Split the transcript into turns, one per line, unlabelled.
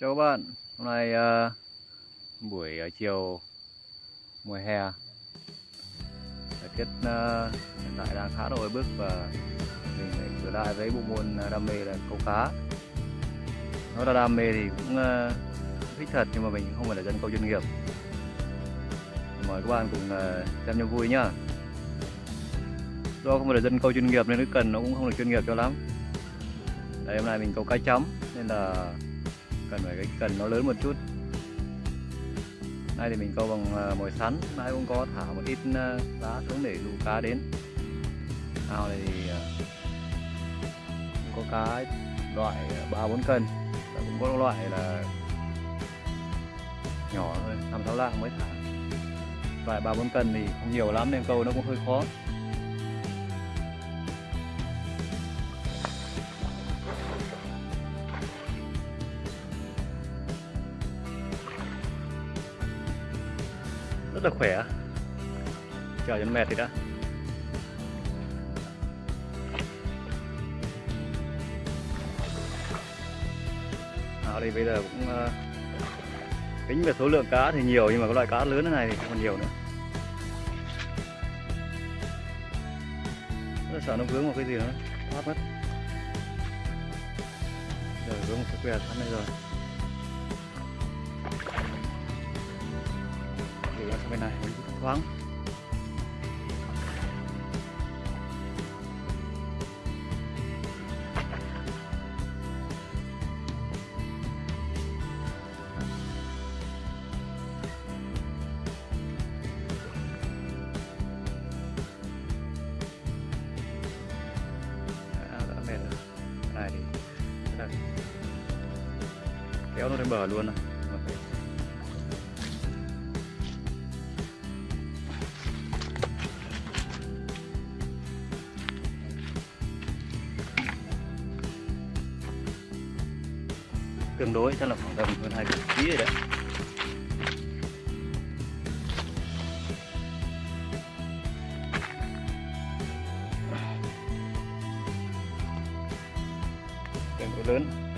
Chào các bạn, hôm nay uh, buổi uh, chiều mùa hè. Thời tiết uh, hiện tại đang khá là oi bức và mình lại trở lại với bộ môn đam mê là câu cá. Nói là đam mê thì cũng uh, thích thật nhưng mà mình không phải là dân câu chuyên nghiệp. Mời các bạn cùng uh, xem cho vui nhá. Do không phải là dân câu chuyên nghiệp nên cái cần nó cũng không được chuyên nghiệp cho lắm. Đây hôm nay mình câu cá chấm nên là cần phải cái cần nó lớn một chút. Nay thì mình câu bằng à, mồi sắn nay cũng có thả một ít à, đá xuống để dụ cá đến. Ao này thì à, có cá loại ba bốn cân, và cũng có loại là nhỏ thôi, năm sáu lạng mới thả. Loại ba bốn cân thì không nhiều lắm nên câu nó cũng hơi khó. Rất là khỏe. Chờ cho nó mệt thì đã. À, đây bây giờ cũng uh, tính về số lượng cá thì nhiều nhưng mà cái loại cá lớn thế này thì còn nhiều nữa. Rất là sợ nó vướng vào cái gì đó thoát mất. Rồi vướng một cái que sẵn đây rồi. Này thoáng. Này thì kéo nó lên bờ luôn này. Tương đối chắc là khoảng tầm hơn hai kg rồi đấy. Tương đối lớn.